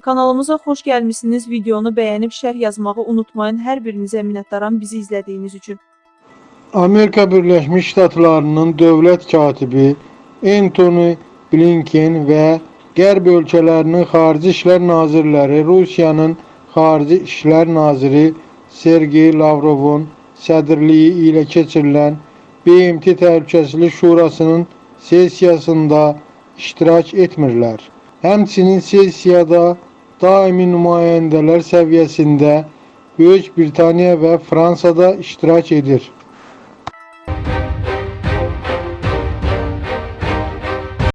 Kanalımıza xoş gəlmisiniz. Videonu bəyənib şərh yazmağı unutmayın. Hər birinizə minnətdaram bizi izlədiyiniz üçün. Amerika Birləşmiş Ştatlarının dövlət katibi Anthony Blinken və Qərb ölkələrinin xarici işlər nazirləri Rusiyanın xarici işlər naziri Sergey Lavrovun sədrliyi ilə keçirilən BMT Təhlükəsizlik Şurasının sessiyasında iştirak etmirlər. Həmçinin sessiyada daimi nümayendeler seviyesinde Büyük Britanya ve Fransa'da iştirak edir.